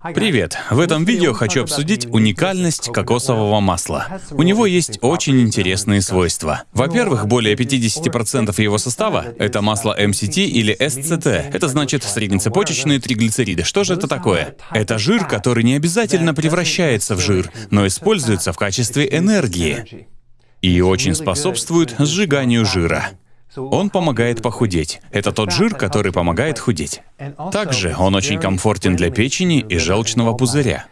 Привет! В этом видео хочу обсудить уникальность кокосового масла. У него есть очень интересные свойства. Во-первых, более 50% его состава — это масло MCT или SCT. Это значит среднецепочечные триглицериды. Что же это такое? Это жир, который не обязательно превращается в жир, но используется в качестве энергии и очень способствует сжиганию жира. Он помогает похудеть. Это тот жир, который помогает худеть. Также он очень комфортен для печени и желчного пузыря.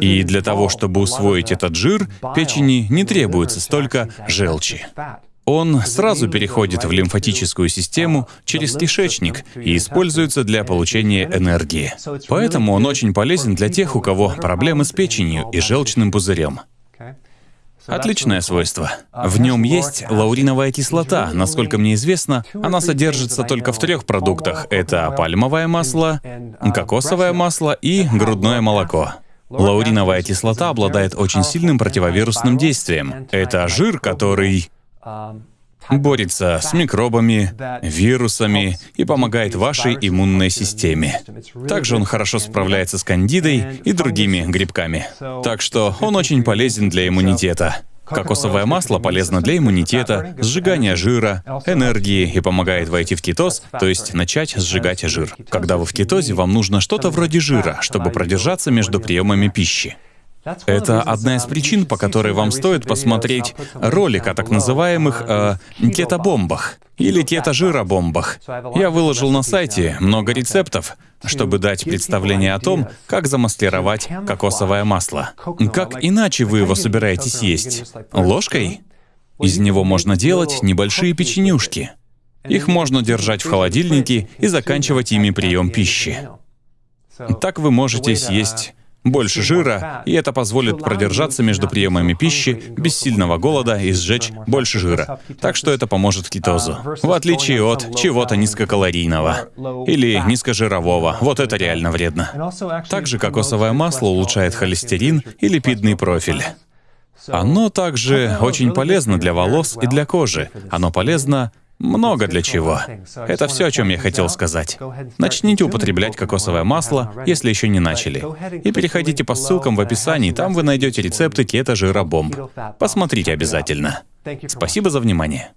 И для того, чтобы усвоить этот жир, печени не требуется столько желчи. Он сразу переходит в лимфатическую систему через кишечник и используется для получения энергии. Поэтому он очень полезен для тех, у кого проблемы с печенью и желчным пузырем. Отличное свойство. В нем есть лауриновая кислота. Насколько мне известно, она содержится только в трех продуктах. Это пальмовое масло, кокосовое масло и грудное молоко. Лауриновая кислота обладает очень сильным противовирусным действием. Это жир, который борется с микробами, вирусами и помогает вашей иммунной системе. Также он хорошо справляется с кандидой и другими грибками. Так что он очень полезен для иммунитета. Кокосовое масло полезно для иммунитета, сжигания жира, энергии и помогает войти в кетоз, то есть начать сжигать жир. Когда вы в кетозе, вам нужно что-то вроде жира, чтобы продержаться между приемами пищи. Это одна из причин, по которой вам стоит посмотреть ролик о так называемых э, кетобомбах или кетожиробомбах. Я выложил на сайте много рецептов, чтобы дать представление о том, как замаскировать кокосовое масло. Как иначе вы его собираетесь есть? Ложкой? Из него можно делать небольшие печенюшки. Их можно держать в холодильнике и заканчивать ими прием пищи. Так вы можете съесть больше жира, и это позволит продержаться между приемами пищи без сильного голода и сжечь больше жира. Так что это поможет кетозу. В отличие от чего-то низкокалорийного или низкожирового. Вот это реально вредно. Также кокосовое масло улучшает холестерин и липидный профиль. Оно также очень полезно для волос и для кожи. Оно полезно много для чего. Это все, о чем я хотел сказать. Начните употреблять кокосовое масло, если еще не начали. И переходите по ссылкам в описании, там вы найдете рецепты кето-жира-бомб. Посмотрите обязательно. Спасибо за внимание.